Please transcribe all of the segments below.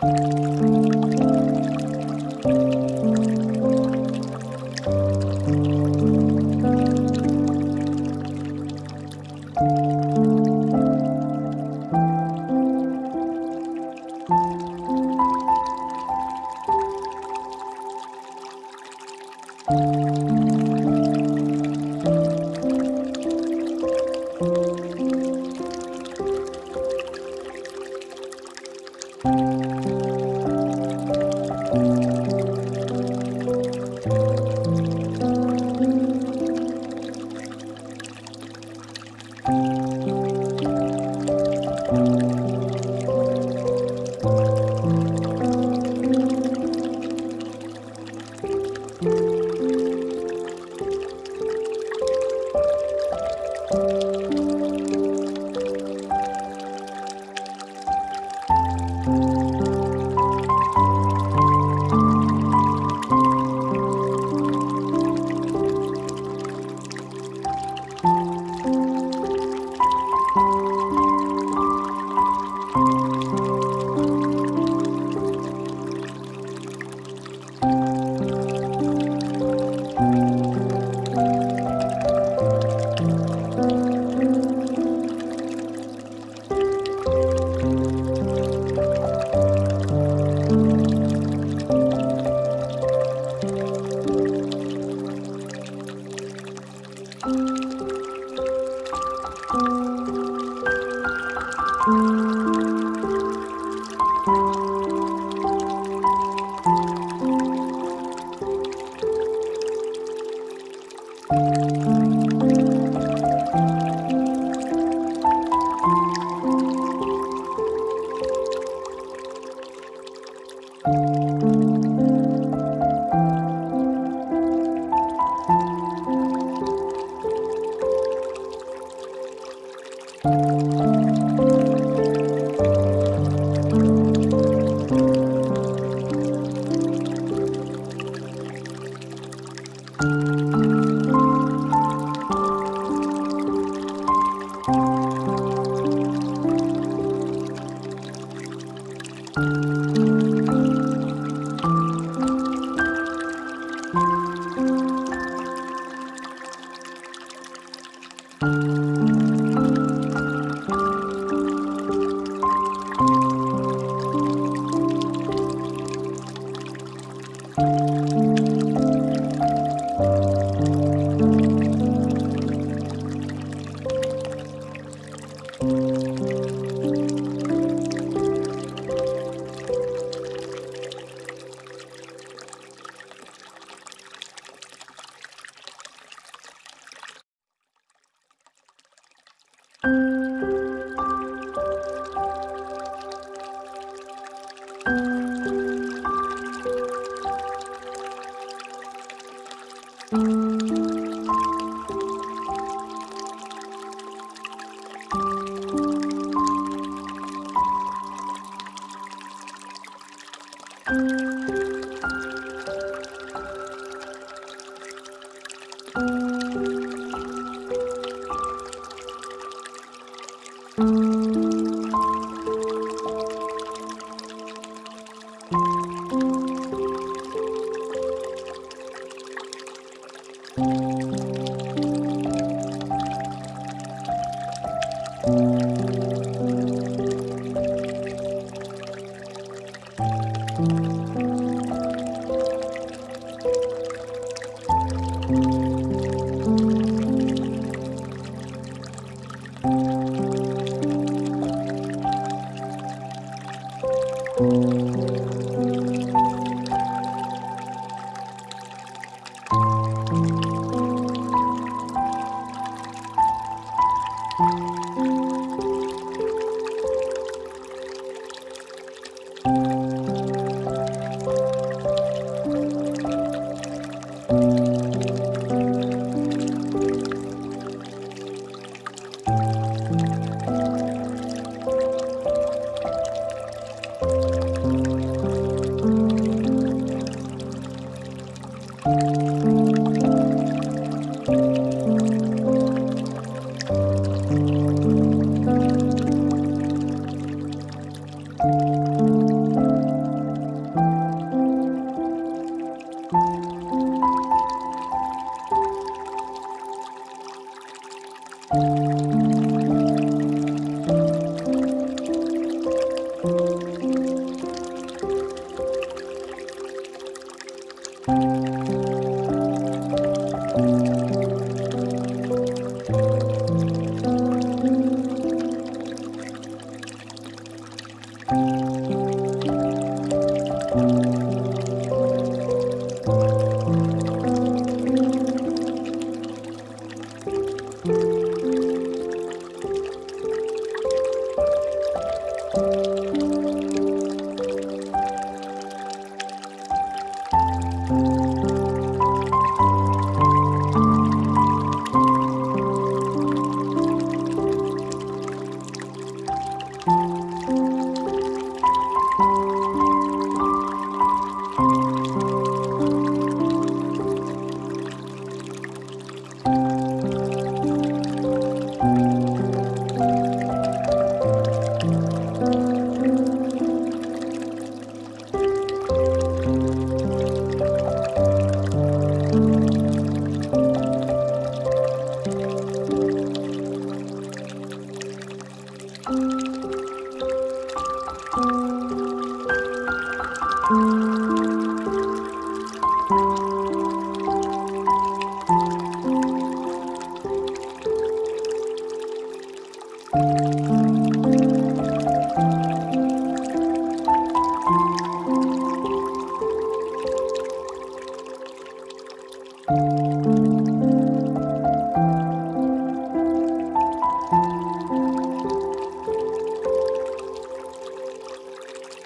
Música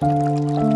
Música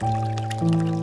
Música